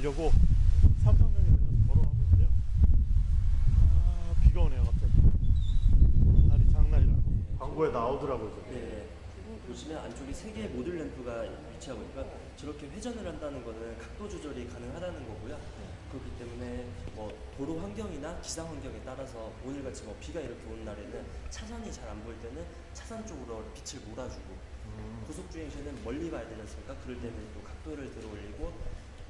걸어가려고 삼성역에 내려서 걸어가고 있는데요. 아, 비가 오네요 갑자기. 날이 장난이라. 광고에 나오더라고요. 네. 보시면 안쪽에 세 개의 모듈 램프가 위치하고 있고요. 저렇게 회전을 한다는 거는 각도 조절이 가능하다는 거고요. 그렇기 때문에 뭐 도로 환경이나 기상 환경에 따라서 오늘같이 뭐 비가 이렇게 오는 날에는 차선이 잘 안 보일 때는 차선 쪽으로 빛을 몰아주고 고속 주행 시에는 멀리 봐야 되지 않습니까? 그럴 때는 또 각도를 들어 올리고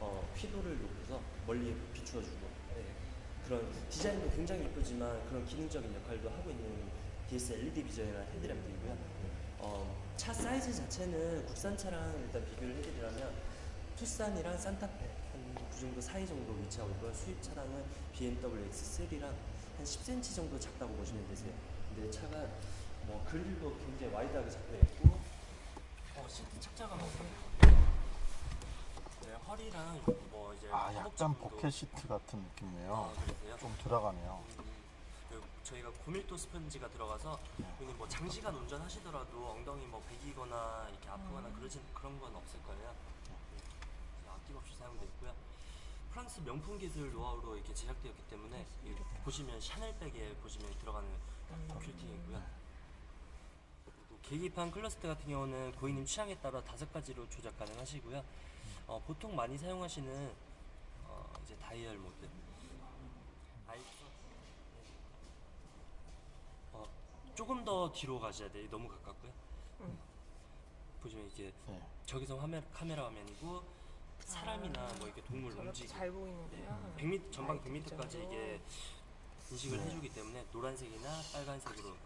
어, 휘도를 높여서 멀리 비추어주고 네. 그런 디자인도 굉장히 예쁘지만 그런 기능적인 역할도 하고 있는 DS LED 비전이라는 헤드램프이고요. 어, 차 사이즈 자체는 국산 차랑 일단 비교를 해드리자면 투싼이랑 산타페 한 그 정도 사이 정도 위치하고 있고요. 수입 차량은 BMW X3랑 한 10cm 정도 작다고 보시면 되세요. 근데 차가 뭐 그릴도 굉장히 와이드하게 잡혀 있고 어, 시트 착자가 많고요. 네, 허리랑 뭐 이제 아 약간 버킷 시트 같은 느낌이에요. 아? 좀 들어가네요. 음, 그 저희가 고밀도 스펀지가 들어가서 여기 뭐 장시간 운전하시더라도 엉덩이 뭐 베기거나 이렇게 아프거나 그러진 그런 건 없을 거예요. 네. 아낌없이 사용돼 있고요. 프랑스 명품 기술 노하우로 이렇게 제작되었기 때문에 이 보시면 샤넬백에 보시면 들어가는 퀼팅이고요. 그리고 계기판 클러스터 같은 경우는 고객님 취향에 따라 다섯 가지로 조작 가능하시고요. 어, 보통 많이 사용하시는 어, 이제 다이얼 모드. 어, 조금 더 뒤로 가셔야 돼요. 너무 가깝고요. 보시면 이게 네. 저기서 화면 카메라 화면이고 사람이나 뭐 이렇게 동물 움직이 잘 보이는구나. 100m 전방 라이트 100m까지 비전으로. 이게 인식을 네. 해주기 때문에 노란색이나 빨간색으로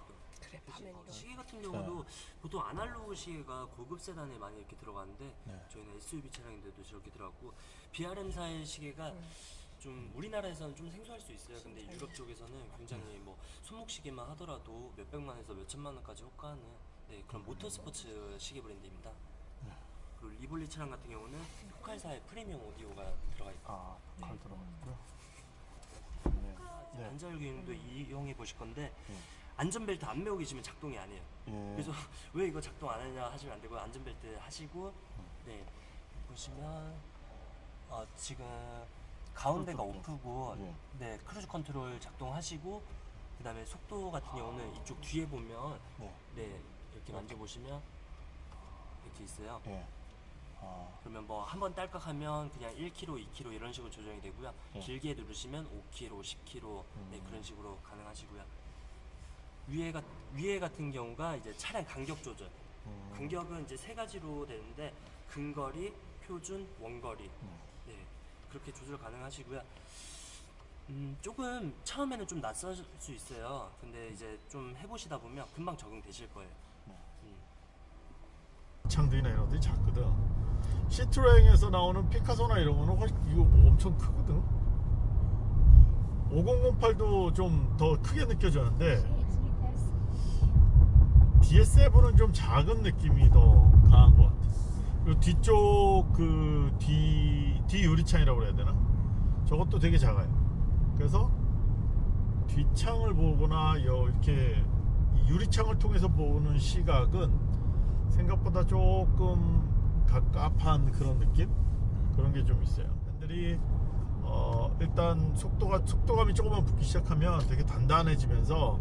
그래 어, 화면이로. 시계 같은 경우도 보통 아날로그 시계가 고급 세단에 많이 이렇게 들어가는데 네. 저희는 SUV 차량인데도 저렇게 들어갔고 BRM사의 시계가 음. 좀 우리나라에서는 좀 생소할 수 있어요. 근데. 유럽 쪽에서는 굉장히 뭐 손목 시계만 하더라도 몇 백만에서 몇 천만 원까지 호가하는 네, 그런 모터스포츠 시계 브랜드입니다. 그리고 리볼리 차량 같은 경우는 포칼사의 프리미엄 오디오가 들어가 있고 아, 칼 들어가 있고요. 네. 네. 안전 기능도 이용해 보실 건데 네. 안전벨트 안 매고 계시면 작동이 안 해요. 예. 그래서 왜 이거 작동 안 하냐 하시면 안 되고 안전벨트 하시고 네 보시면 어, 지금 가운데가 오프고 예. 네 cruise control 작동하시고 그 다음에 속도 같은 경우는 이쪽 뒤에 보면 네. 네 이렇게 만져보시면 이렇게 있어요. 예. 아, 그러면 뭐 한 번 딸깍하면 그냥 1km, 2km 이런 식으로 조정이 되고요. 예. 길게 누르시면 5km, 10km 네, 음. 그런 식으로 가능하시고요. 위에 가, 위에 같은 경우가 이제 차량 간격 조절. 음. 간격은 이제 세 가지로 되는데 근거리, 표준, 원거리. 음. 네, 그렇게 조절 가능하시고요. 음, 조금 처음에는 좀 낯설 수 있어요. 근데 이제 좀 해보시다 보면 금방 적응되실 거예요. 네. 음. 창들이나 이런 것들이 작거든. 시트로행에서 나오는 피카소나 이런 거는 훨씬 이거 엄청 크거든. 5008도 좀 더 크게 느껴졌는데 DS7은 좀 작은 느낌이 더 강한 것 같아. 그리고 뒤쪽 그 뒤, 뒤 유리창이라고 그래야 되나? 저것도 되게 작아요. 그래서 뒷창을 보거나 여- 이렇게 이 유리창을 통해서 보는 시각은 생각보다 조금 갑갑한 그런 느낌? 그런 게 좀 있어요. 핸들이 어, 일단 속도가 속도감이 조금만 붙기 시작하면 되게 단단해지면서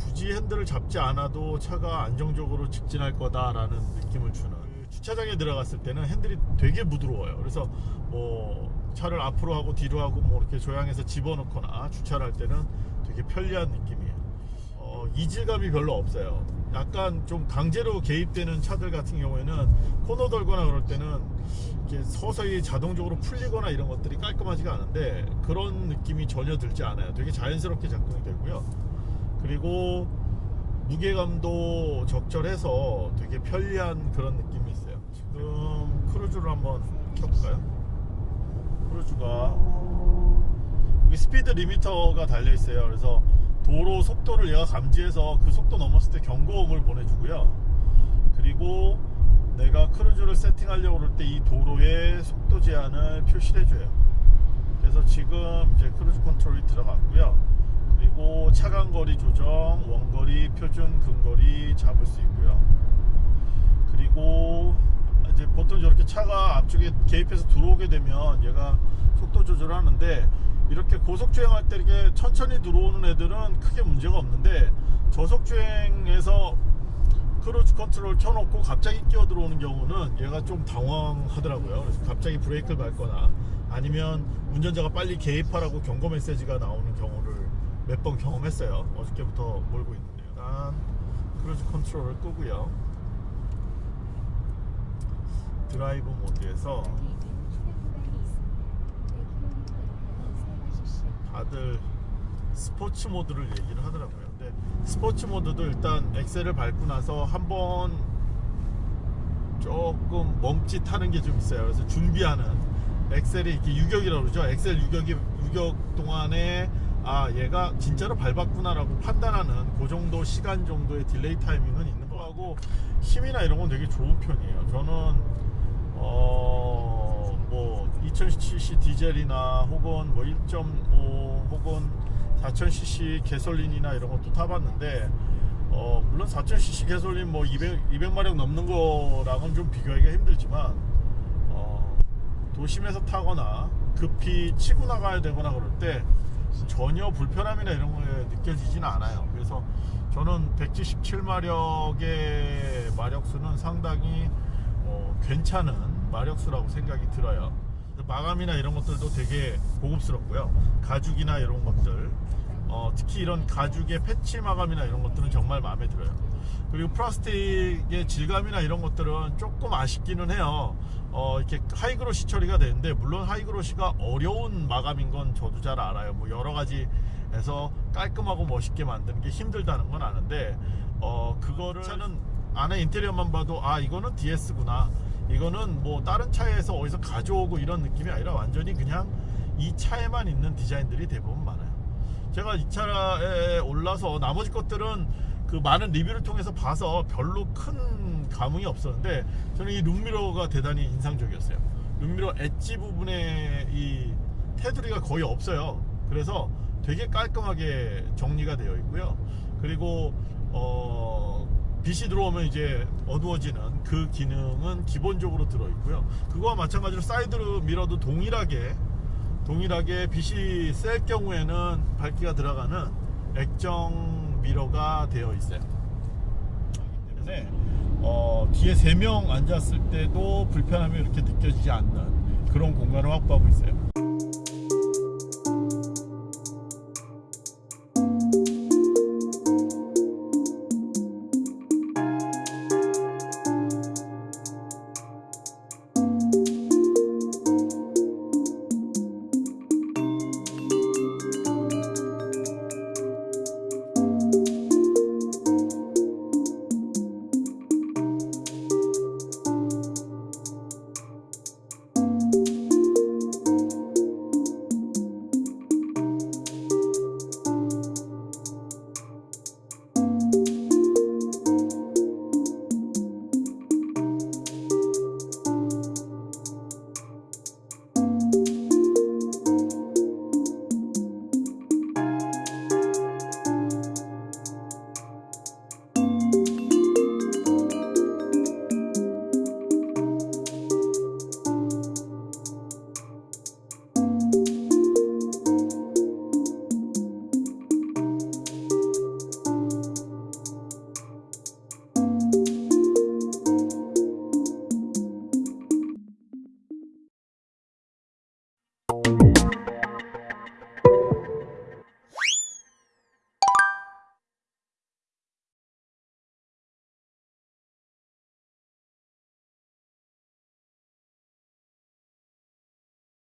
굳이 핸들을 잡지 않아도 차가 안정적으로 직진할 거다라는 느낌을 주는 그 주차장에 들어갔을 때는 핸들이 되게 부드러워요. 그래서 뭐 차를 앞으로 하고 뒤로 하고 뭐 이렇게 조향해서 집어넣거나 주차를 할 때는 되게 편리한 느낌이에요. 어, 이질감이 별로 없어요. 약간 좀 강제로 개입되는 차들 같은 경우에는 코너 돌거나 그럴 때는 이렇게 서서히 자동적으로 풀리거나 이런 것들이 깔끔하지가 않은데 그런 느낌이 전혀 들지 않아요. 되게 자연스럽게 작동이 되고요. 그리고 무게감도 적절해서 되게 편리한 그런 느낌이 있어요. 지금 크루즈를 한번 켜볼까요? cruise가 speed limiter가 달려 있어요. 그래서 도로 속도를 얘가 감지해서 그 속도 넘었을 때 경고음을 보내주고요. 그리고 내가 cruise를 세팅하려고 그럴 때 이 도로의 속도 제한을 표시를 해줘요. 그래서 지금 이제 cruise control이 들어갔고요. 그리고 차간 거리 조정, 원거리, 표준, 근거리 잡을 수 있고요. 그리고 이제 보통 저렇게 차가 앞쪽에 개입해서 들어오게 되면 얘가 속도 조절하는데 이렇게 고속 주행할 때 이렇게 천천히 들어오는 애들은 크게 문제가 없는데 저속 주행에서 cruise control 켜놓고 갑자기 끼어 들어오는 경우는 얘가 좀 당황하더라고요. 그래서 갑자기 브레이크를 밟거나 아니면 운전자가 빨리 개입하라고 경고 메시지가 나오는 경우를 몇 번 경험했어요. 어저께부터 몰고 있는데 일단 cruise control을 끄고요. 드라이브 모드에서 다들 스포츠 모드를 얘기를 하더라고요. 근데 스포츠 모드도 일단 엑셀을 밟고 나서 한번 조금 멈칫하는 게 좀 있어요. 그래서 준비하는 엑셀이 이렇게 유격이라고 그러죠. 엑셀 유격이 유격 동안에 아 얘가 진짜로 밟았구나라고 판단하는 그 정도 시간 정도의 delay 타이밍은 있는 거 하고 힘이나 이런 건 되게 좋은 편이에요. 저는 어뭐 2000cc 디젤이나 혹은 뭐 1.5 혹은 4000cc gasoline이나 이런 것도 타봤는데 어 물론 4000cc 개솔린 뭐 200, 200마력 넘는 거랑은 좀 비교하기가 힘들지만 어 도심에서 타거나 급히 치고 나가야 되거나 그럴 때 전혀 불편함이나 이런 거에 느껴지지는 않아요. 그래서 저는 177마력의 마력수는 상당히 어, 괜찮은 마력수라고 생각이 들어요. 마감이나 이런 것들도 되게 고급스럽고요. 가죽이나 이런 것들, 어, 특히 이런 가죽의 패치 마감이나 이런 것들은 정말 마음에 들어요. 그리고 플라스틱의 질감이나 이런 것들은 조금 아쉽기는 해요. 어, 이렇게 high glossy 처리가 되는데 물론 high glossy가 어려운 마감인 건 저도 잘 알아요. 뭐 여러 가지에서 깔끔하고 멋있게 만드는 게 힘들다는 건 아는데 어, 그거를 차는 안에 인테리어만 봐도 아 이거는 DS구나. 이거는 뭐 다른 차에서 어디서 가져오고 이런 느낌이 아니라 완전히 그냥 이 차에만 있는 디자인들이 대부분 많아요. 제가 이 차에 올라서 나머지 것들은 그 많은 리뷰를 통해서 봐서 별로 큰 감흥이 없었는데 저는 이 룸미러가 대단히 인상적이었어요. 룸미러 엣지 부분에 이 테두리가 거의 없어요. 그래서 되게 깔끔하게 정리가 되어 있고요. 그리고 어 빛이 들어오면 이제 어두워지는 그 기능은 기본적으로 들어 있고요. 그거와 마찬가지로 사이드 미러도 동일하게 동일하게 빛이 셀 경우에는 밝기가 들어가는 액정 미러가 되어 있어요. 때문에 어, 뒤에 세명 앉았을 때도 불편함이 이렇게 느껴지지 않는 그런 공간을 확보하고 있어요.